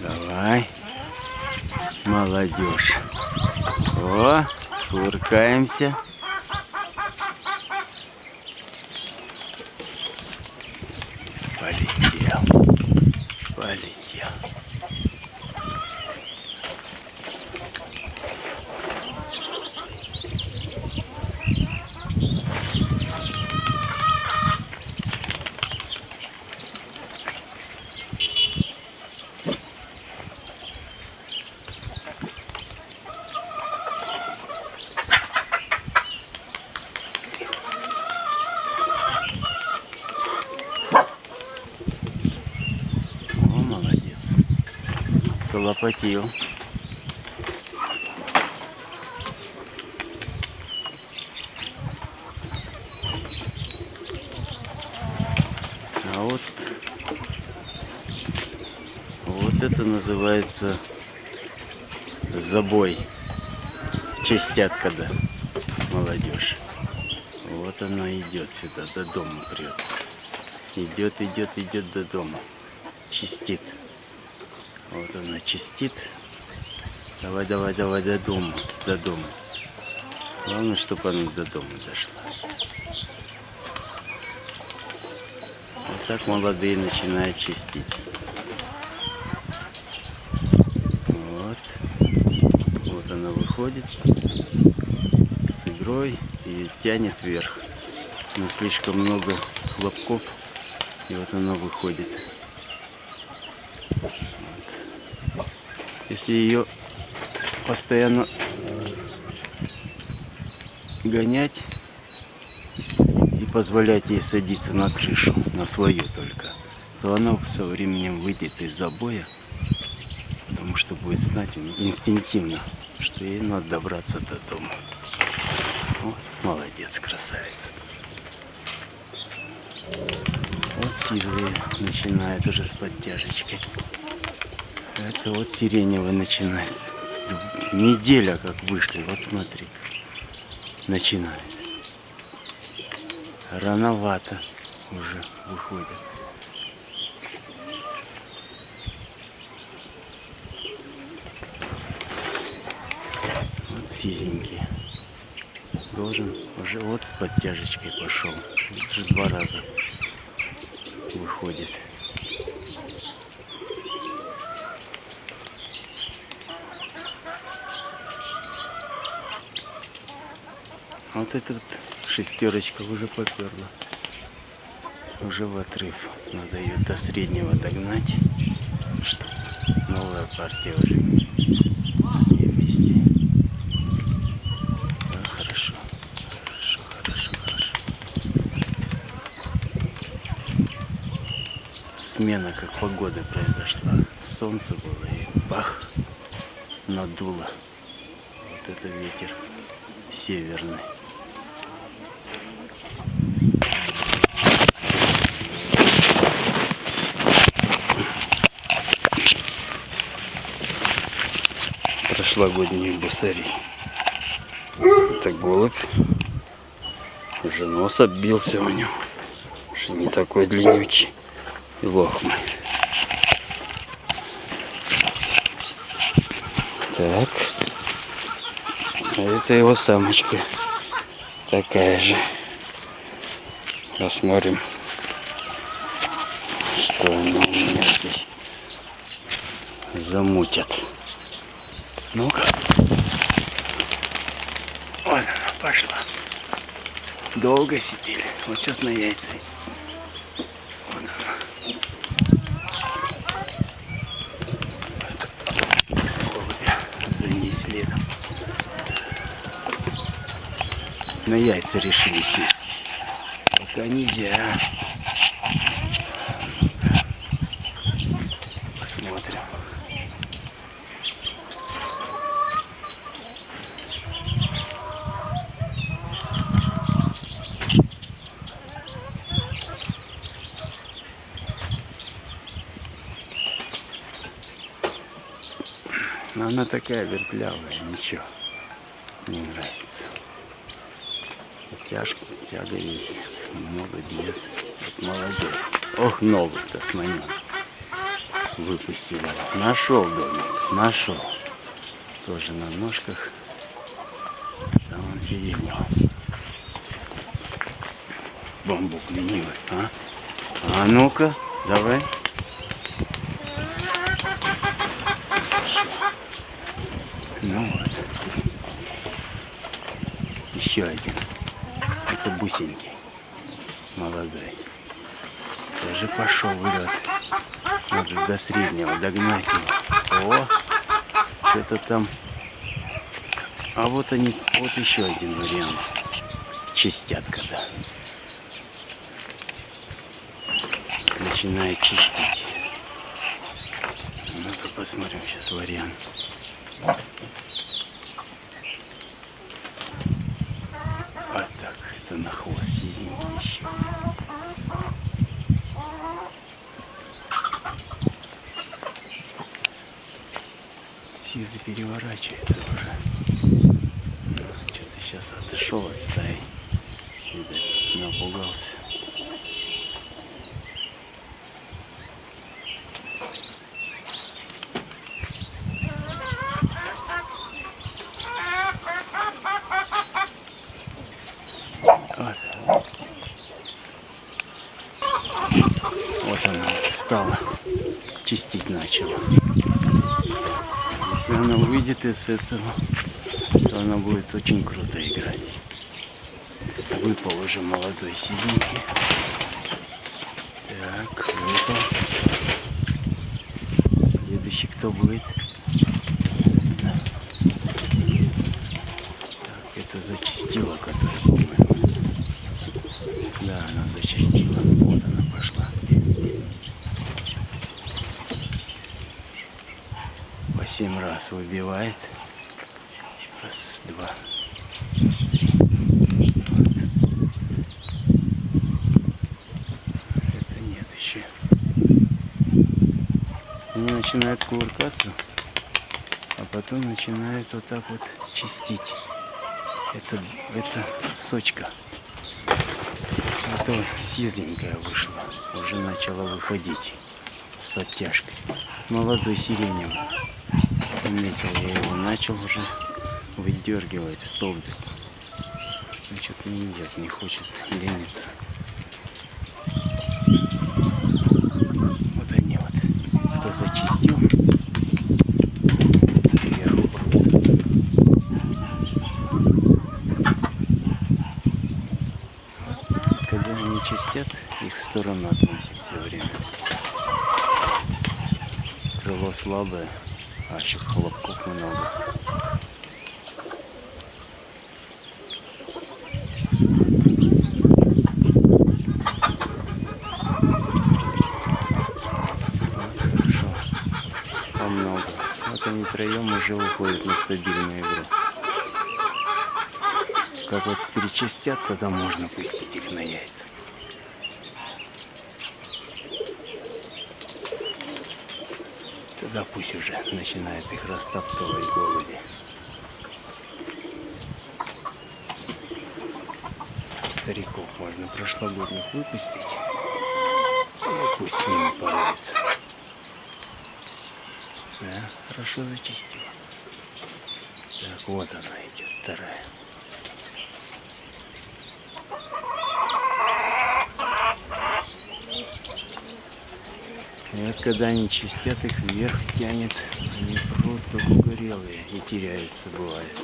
Давай. Молодежь. О, куркаемся. Полетел. Полетел. О, молодец. Залопатил. А вот, вот это называется забой. Частят, когда молодежь. Вот она идет сюда, до дома прет. Идет, идет, идет до дома. Чистит. Вот она чистит. Давай, давай, давай до дома, до дома. Главное, чтобы она до дома дошла. Вот так молодые начинают чистить. Вот. Вот она выходит с игрой и тянет вверх. Но слишком много хлопков. И вот она выходит. Если ее постоянно гонять и позволять ей садиться на крышу, на свою только, то она со временем выйдет из забоя, потому что будет знать инстинктивно, что ей надо добраться до дома. Вот, молодец, красавица. Вот сизые начинает уже с подтяжечкой. Это вот сиреневый начинает. Неделя как вышли, вот смотри. Начинает. Рановато уже выходят. Вот сизенький. Должен уже вот с подтяжечкой пошел. Уже два раза выходит. Вот эта вот шестерочка уже поперла. Уже в отрыв. Надо ее до среднего догнать, чтобы новая партия уже с ней вместе. Хорошо. Хорошо, хорошо, хорошо. Смена как погоды произошла. Солнце было и бах, надуло. Вот это ветер северный. Прошлогодний бусари. Это голубь. Уже нос оббился у него. Что не такой длиннючий и лохмый. Так. А это его самочка. Такая же. Посмотрим, что она у меня здесь замутят. Ну-ка. Вот она пошла. Долго сидели. Вот сейчас на яйца. Вот следом. На яйца решили сесть. Пока нельзя. Посмотрим. Но она такая вертлявая, ничего. Не нравится. Тяжко, тяга есть. Много. Вот молодец. Ох, ногу-то сманил. выпустили. Нашел домик, нашел. Тоже на ножках. Там он сиреневый. Бамбук ленивый, а? А ну-ка, давай. Ну вот. Еще один. Это бусинки. Молодой. Тоже пошел вперед. Надо до среднего догнать его. О, что-то там. А вот они, вот еще один вариант. Чистят когда. Начинает чистить. Ну-ка посмотрим сейчас вариант. А так, это на хвост сизенький еще. Сизый переворачивается уже. Что-то сейчас отошел от стаи. Видать, напугался. Вот. Вот она вот стала чистить начала. Если она из этого, то она будет очень круто играть. Выпал уже молодой сиденький. Так, выпал. Следующий кто будет? Так, это зачистила, которая, по-моему. Да, она зачастила. Вот она пошла. По семь раз выбивает. Раз, два. Это нет еще. Они начинают кувыркаться, а потом начинают вот так вот чистить. Это, это сочка. Это сизленькая вышла. Уже начала выходить с подтяжкой. Молодой сиреневый. Заметил я его. Начал уже выдергивать столбик. Значит, не идет, не хочет лениться. Вот они вот. Кто зачистил. Вверху прут. Когда они чистят, их в сторону относят все время. Крыло слабое, а еще хлопков много. Они троем уже уходят на стабильную игру. Как вот перечистят, тогда можно пустить их на яйца. Тогда пусть уже начинает их растаптывать голуби. Стариков можно прошлогодних выпустить. И пусть с ними поровится. Да, хорошо зачистила. Так, вот она идет, вторая. И вот когда они чистят, их вверх тянет, они прут как угорелые и теряются бывает.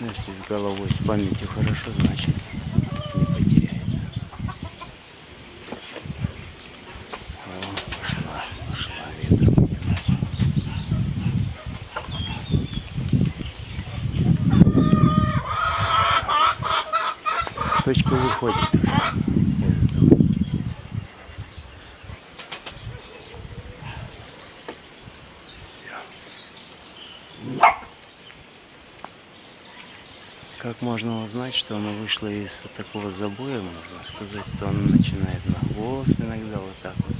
Но если с головой, с памятью хорошо, значит не потеряется. О, пошла, пошла, ветром унялась. Сочка выходит уже. Все. Как можно узнать, что она вышла из такого забоя, можно сказать, то она начинает на хвост иногда вот так вот.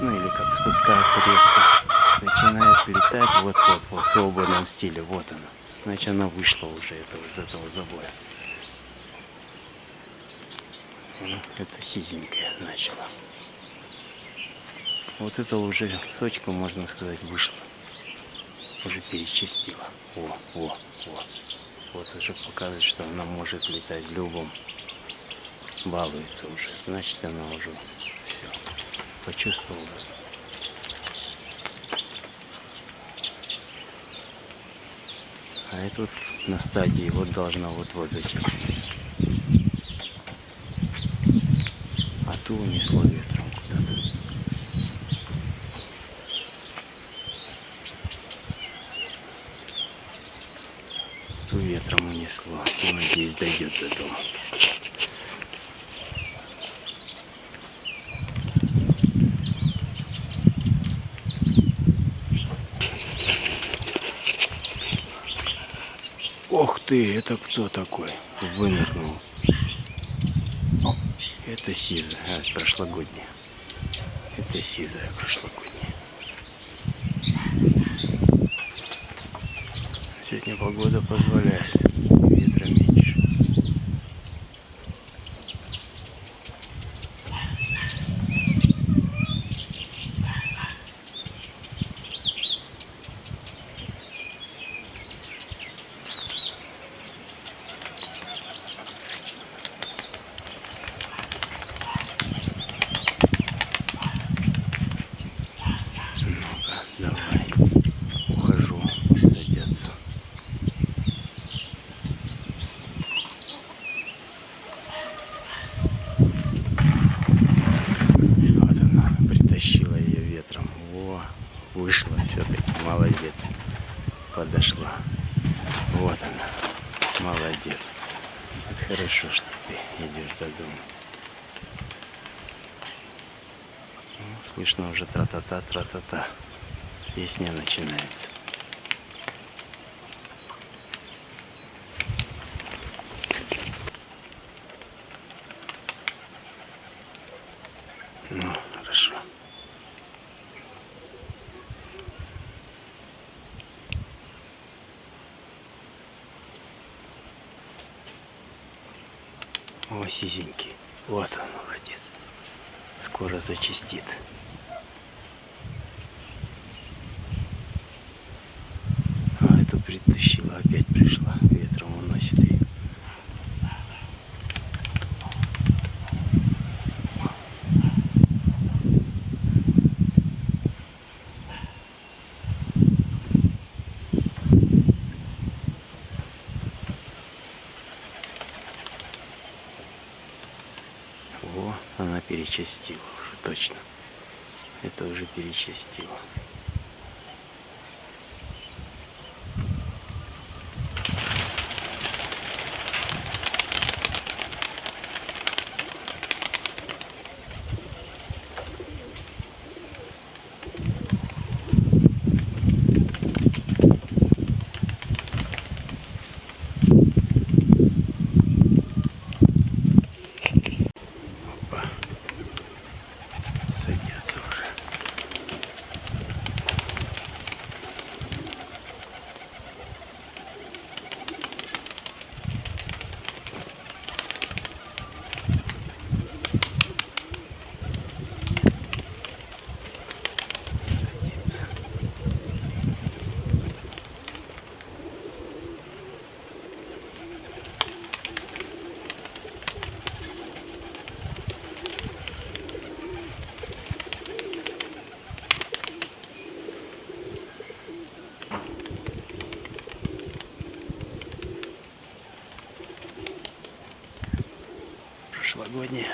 Ну или как спускается резко. Начинает летать вот-вот, вот в свободном стиле. Вот она. Значит, она вышла уже этого, из этого забоя. Это сизенькая начала. Вот это уже сочка, можно сказать, вышла. Уже перечастила. О, о, о. Вот уже показывает, что она может летать в любом. Балуется уже. Значит, она уже все почувствовала. А это вот на стадии вот должна вот-вот зачистить. А ту унесло ветром куда-то. Ту ветром унесло. И, надеюсь, дойдет до дома. Ох ты, это кто такой? Вынырнул. Это сизая, а, прошлогодняя. Это сизая прошлогодняя. Сегодня погода позволяет. Ветра меньше. Ну-ка, давай. Ухожу садятся. Вот она, притащила ее ветром. Во, вышла все-таки, молодец. Подошла. Вот она, молодец. Это хорошо, что ты идешь до дома. Слышно уже тра-та-та, тра-та-та. Песня начинается. Ну, хорошо. О, сизенький. Вот он, молодец. Скоро зачистит. Опять пришла. Ветром уносит ее. О, она перечастила уже точно. Это уже перечастила. Прошлогодняя.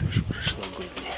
Тоже прошлогодняя.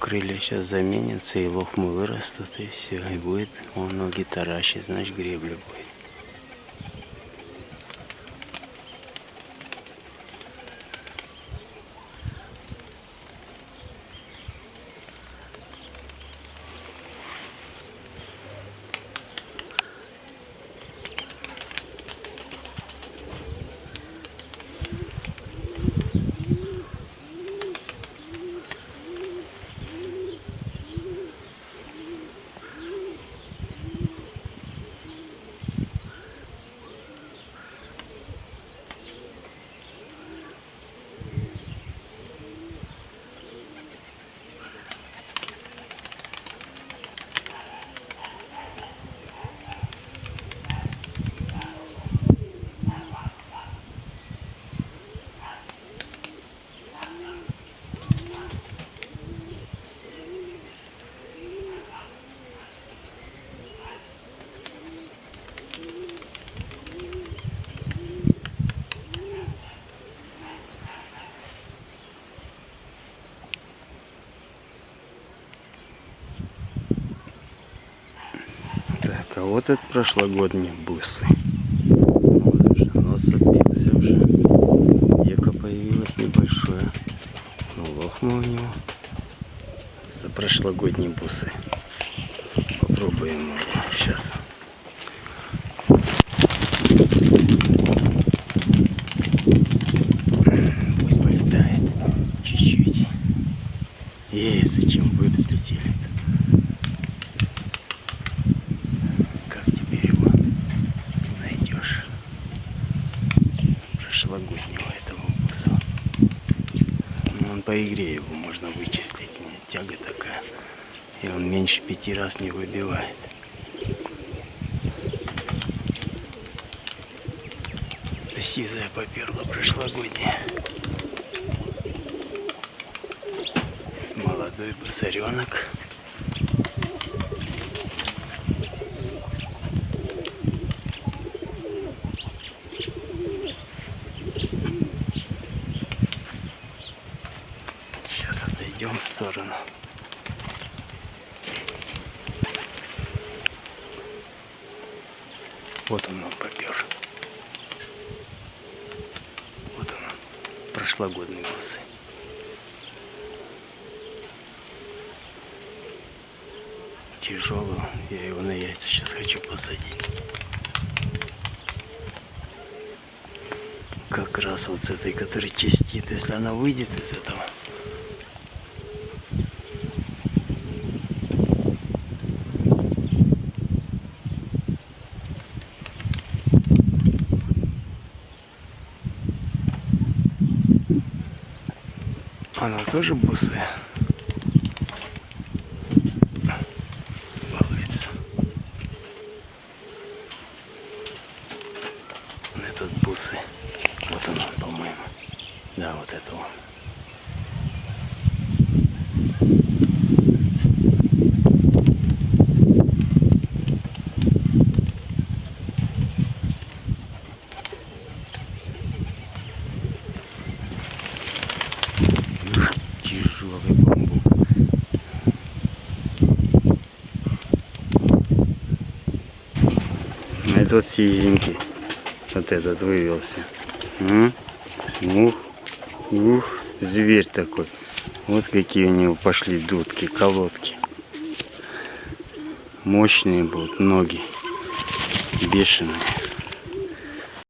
Крылья сейчас заменятся, и лохмы вырастут, и все, и будет он ноги таращит, значит гребля будет. Так, а вот это прошлогодние бусы. Вот уже нос отбился уже. Века появилось небольшое. Ну, лохма у него. Это прошлогодние бусы. Попробуем его сейчас. Пусть полетает чуть-чуть. Ей, зачем вы взлетели? Как теперь его найдешь? Прошлогоднего этого буса. Ну, он по игре его можно вычислить. Тяга такая. И он меньше пяти раз не выбивает. Это сизая поперла прошлогодняя. Молодой бусаренок. Сейчас отойдем в сторону. Вот он, он попер. Вот он, бусы. Тяжелый, он. я его на яйца сейчас хочу посадить. Как раз вот с этой, которая чистит, если она выйдет из этого. Она тоже бусая. Балуется. Этот бусы. Вот он, он, по-моему. Да, вот это он. Ух, Тяжелый бамбук. Это вот сизенький. Вот этот вывелся. М? Ух, ух, зверь такой. Вот какие у него пошли дудки, колодки. Мощные будут ноги. Бешеные.